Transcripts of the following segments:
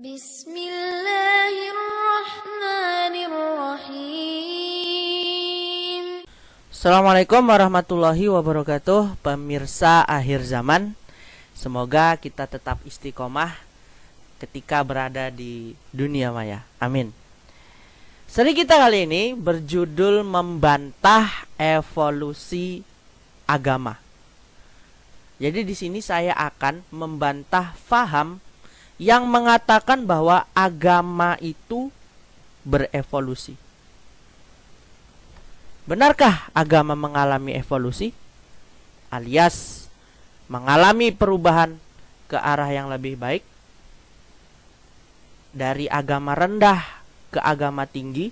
Bismillahirrahmanirrahim. Assalamualaikum warahmatullahi wabarakatuh Pemirsa akhir zaman. Semoga kita tetap istiqomah Ketika berada di dunia maya. Amin. Seri kita kali ini berjudul Membantah evolusi agama. Jadi di sini saya akan membantah faham Yang mengatakan bahwa agama itu berevolusi Benarkah agama mengalami evolusi? Alias mengalami perubahan ke arah yang lebih baik? Dari agama rendah ke agama tinggi?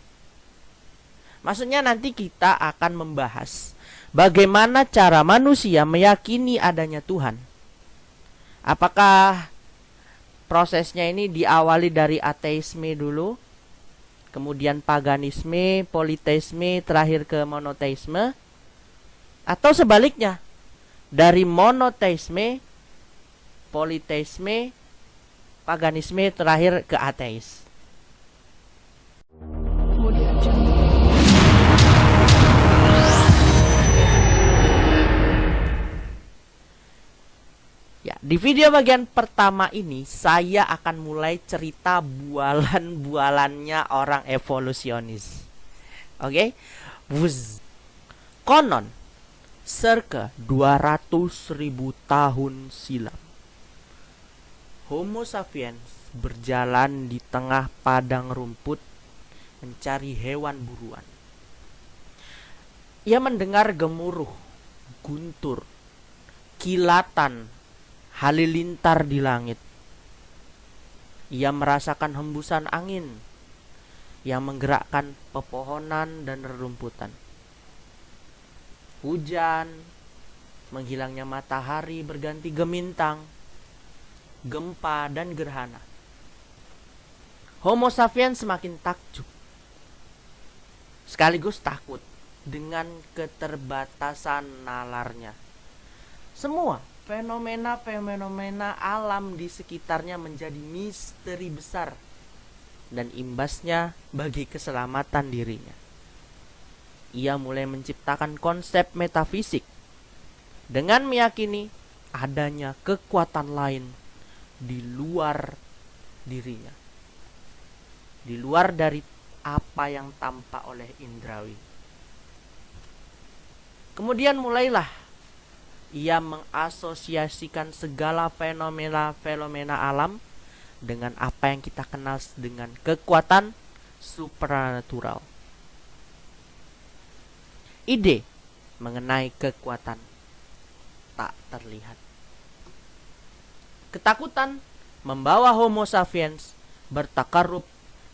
Maksudnya nanti kita akan membahas bagaimana cara manusia meyakini adanya Tuhan. Apakah prosesnya ini diawali dari ateisme dulu kemudian paganisme, politeisme, terakhir ke monoteisme, atau sebaliknya dari monoteisme, politeisme, paganisme, terakhir ke ateis. Di video bagian pertama ini saya akan mulai cerita bualan-bualannya orang evolusionis. Oke? Okay? Konon circa 200 ribu tahun silam Homo sapiens berjalan di tengah padang rumput mencari hewan buruan. Ia mendengar gemuruh, guntur, kilatan halilintar di langit. Ia merasakan hembusan angin yang menggerakkan pepohonan dan rerumputan. Hujan, menghilangnya matahari berganti gemintang, gempa dan gerhana. Homo sapiens semakin takjub, sekaligus takut dengan keterbatasan nalarnya. Semua fenomena-fenomena alam di sekitarnya menjadi misteri besar dan imbasnya bagi keselamatan dirinya. Ia mulai menciptakan konsep metafisik dengan meyakini adanya kekuatan lain di luar dirinya. Di luar dari apa yang tampak oleh indrawi. Kemudian mulailah ia mengasosiasikan segala fenomena-fenomena alam dengan apa yang kita kenal dengan kekuatan supranatural. Ide mengenai kekuatan tak terlihat. Ketakutan membawa Homo sapiens bertakarub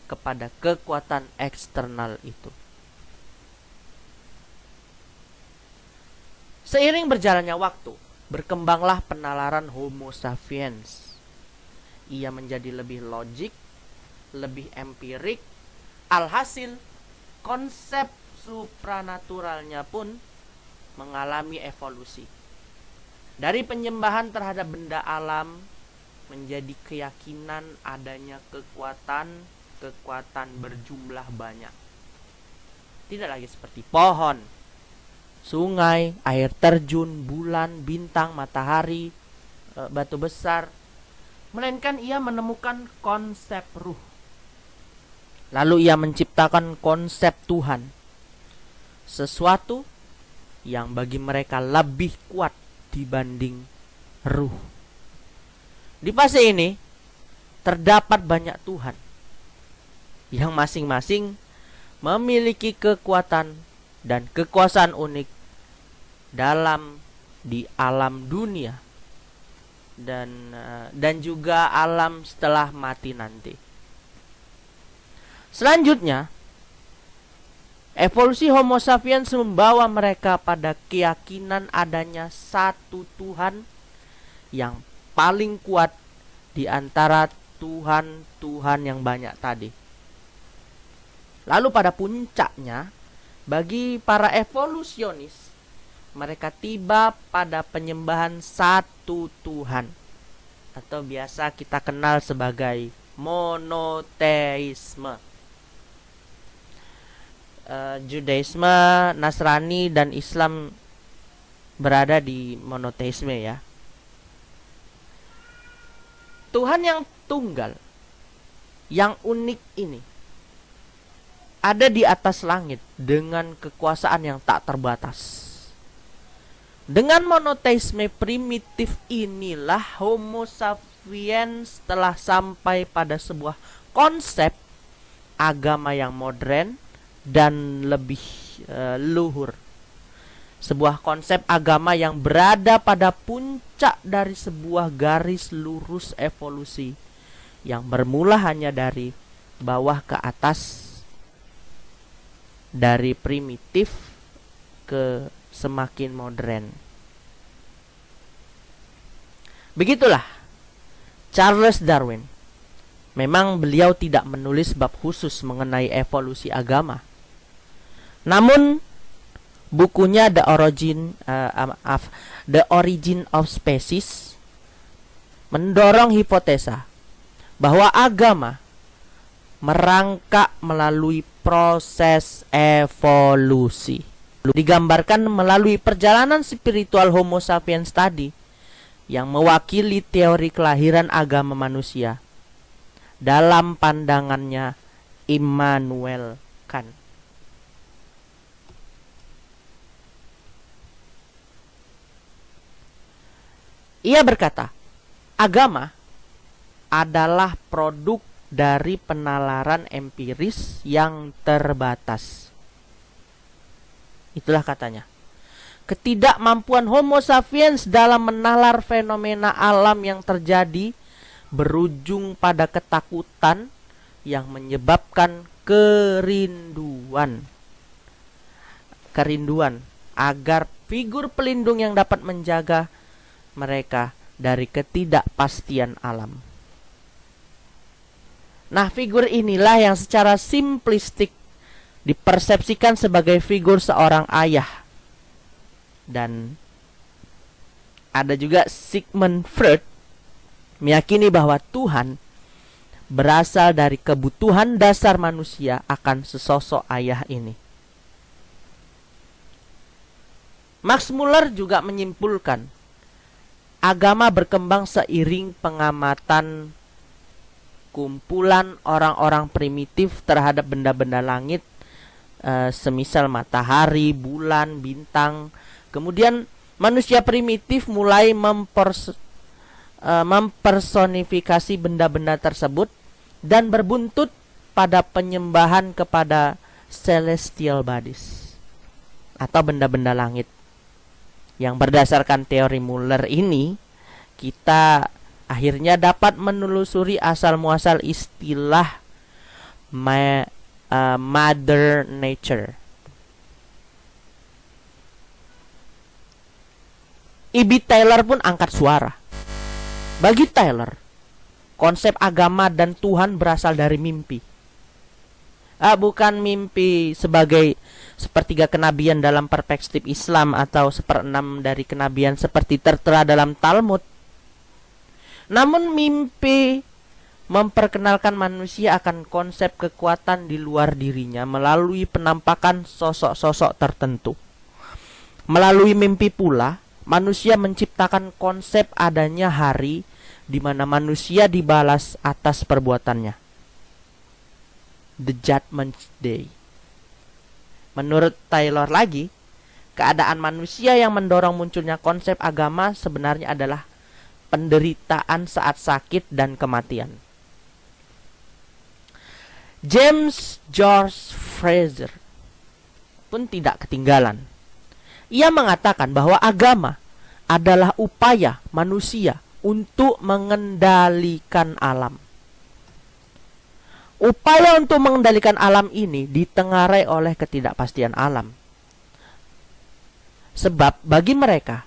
kepada kekuatan eksternal itu. Seiring berjalannya waktu, berkembanglah penalaran Homo sapiens. Ia menjadi lebih logik, lebih empirik, alhasil konsep supranaturalnya pun mengalami evolusi. Dari penyembahan terhadap benda alam menjadi keyakinan adanya kekuatan kekuatan berjumlah banyak. Tidak lagi seperti pohon, sungai, air terjun, bulan, bintang, matahari, e, batu besar, melainkan ia menemukan konsep ruh. Lalu ia menciptakan konsep Tuhan, sesuatu yang bagi mereka lebih kuat dibanding ruh. Di fase ini terdapat banyak Tuhan yang masing-masing memiliki kekuatan dan kekuasaan unik dalam di alam dunia dan uh, dan juga alam setelah mati nanti. Selanjutnya, evolusi Homo sapiens membawa mereka pada keyakinan adanya satu Tuhan yang paling kuat di antara Tuhan-Tuhan yang banyak tadi. Lalu pada puncaknya, bagi para evolusionis, mereka tiba pada penyembahan satu Tuhan atau biasa kita kenal sebagai monoteisme. Uh, Judaisme, Nasrani dan Islam berada di monoteisme ya. Tuhan yang tunggal, yang unik ini ada di atas langit dengan kekuasaan yang tak terbatas. Dengan monoteisme primitif inilah Homo sapiens telah sampai pada sebuah konsep agama yang modern dan lebih uh, luhur. Sebuah konsep agama yang berada pada puncak dari sebuah garis lurus evolusi yang bermula hanya dari bawah ke atas dari primitif ke semakin modern. Begitulah Charles Darwin. Memang beliau tidak menulis bab khusus mengenai evolusi agama. Namun bukunya The Origin uh, of The Origin of Species mendorong hipotesa bahwa agama merangkak melalui proses evolusi. Digambarkan melalui perjalanan spiritual Homo sapiens tadi yang mewakili teori kelahiran agama manusia dalam pandangannya Immanuel Kant. Ia berkata, agama adalah produk dari penalaran empiris yang terbatas. Itulah katanya. Ketidakmampuan Homo sapiens dalam menalar fenomena alam yang terjadi berujung pada ketakutan yang menyebabkan kerinduan. Kerinduan agar figur pelindung yang dapat menjaga mereka dari ketidakpastian alam. Nah, figur inilah yang secara simplistik dipersepsikan sebagai figur seorang ayah. Dan ada juga Sigmund Freud meyakini bahwa Tuhan berasal dari kebutuhan dasar manusia akan sesosok ayah ini. Max Muller juga menyimpulkan agama berkembang seiring pengamatan kumpulan orang-orang primitif terhadap benda-benda langit uh, semisal matahari, bulan, bintang. Kemudian manusia primitif mulai mempers, uh, mempersonifikasi benda-benda tersebut dan berbuntut pada penyembahan kepada celestial bodies atau benda-benda langit. Yang berdasarkan teori Muller ini, kita akhirnya dapat menelusuri asal muasal istilah uh, mother nature. Ibi Taylor pun angkat suara. Bagi Taylor, konsep agama dan Tuhan berasal dari mimpi. Ah, bukan mimpi sebagai sepertiga kenabian dalam perspektif Islam atau seperenam dari kenabian seperti tertera dalam Talmud namun mimpi memperkenalkan manusia akan konsep kekuatan di luar dirinya melalui penampakan sosok-sosok tertentu. Melalui mimpi pula, manusia menciptakan konsep adanya hari di mana manusia dibalas atas perbuatannya. The Judgment Day. Menurut Taylor lagi, keadaan manusia yang mendorong munculnya konsep agama sebenarnya adalah penderitaan saat sakit dan kematian. James George Fraser pun tidak ketinggalan. Ia mengatakan bahwa agama adalah upaya manusia untuk mengendalikan alam. Upaya untuk mengendalikan alam ini ditengarai oleh ketidakpastian alam. Sebab bagi mereka,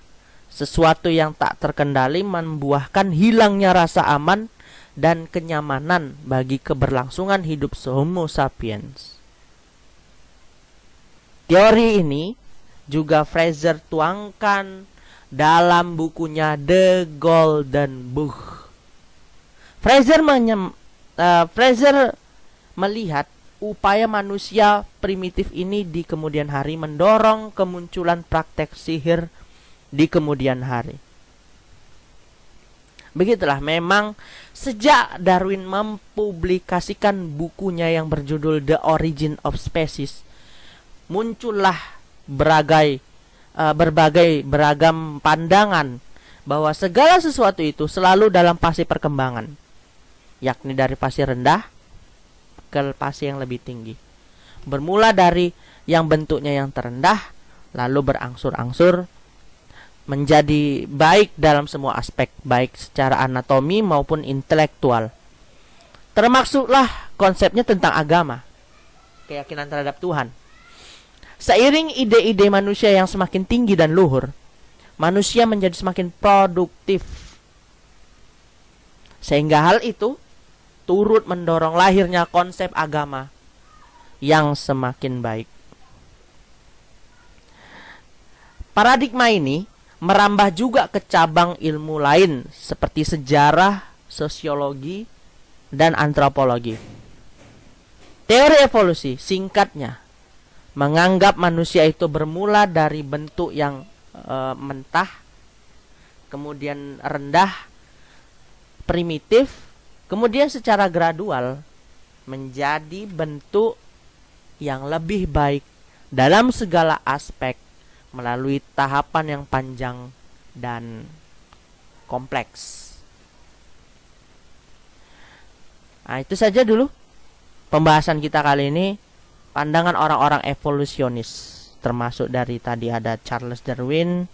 sesuatu yang tak terkendali membuahkan hilangnya rasa aman dan kenyamanan bagi keberlangsungan hidup Homo sapiens. Teori ini juga Fraser tuangkan dalam bukunya The Golden Book. Fraser uh, Fraser melihat upaya manusia primitif ini di kemudian hari mendorong kemunculan praktek sihir di kemudian hari. Begitulah memang sejak Darwin mempublikasikan bukunya yang berjudul The Origin of Species, muncullah beragai uh, berbagai beragam pandangan bahwa segala sesuatu itu selalu dalam fase perkembangan, yakni dari fase rendah ke fase yang lebih tinggi. Bermula dari yang bentuknya yang terendah, lalu berangsur-angsur menjadi baik dalam semua aspek, baik secara anatomi maupun intelektual. Termasuklah konsepnya tentang agama, keyakinan terhadap Tuhan. Seiring ide-ide manusia yang semakin tinggi dan luhur, manusia menjadi semakin produktif. Sehingga hal itu turut mendorong lahirnya konsep agama yang semakin baik. Paradigma ini merambah juga ke cabang ilmu lain seperti sejarah, sosiologi, dan antropologi. Teori evolusi singkatnya menganggap manusia itu bermula dari bentuk yang e, mentah, kemudian rendah, primitif, kemudian secara gradual menjadi bentuk yang lebih baik dalam segala aspek melalui tahapan yang panjang dan kompleks. Nah, itu saja dulu pembahasan kita kali ini. Pandangan orang-orang evolusionis termasuk dari tadi ada Charles Darwin,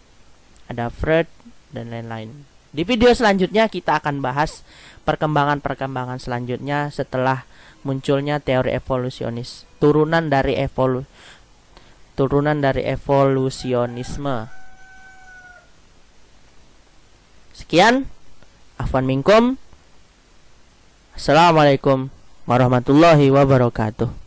ada Freud dan lain-lain. Di video selanjutnya kita akan bahas perkembangan-perkembangan selanjutnya setelah munculnya teori evolusionis, turunan dari evolu turunan dari evolusionisme. Sekian, afwan minkum. Assalamualaikum warahmatullahi wabarakatuh.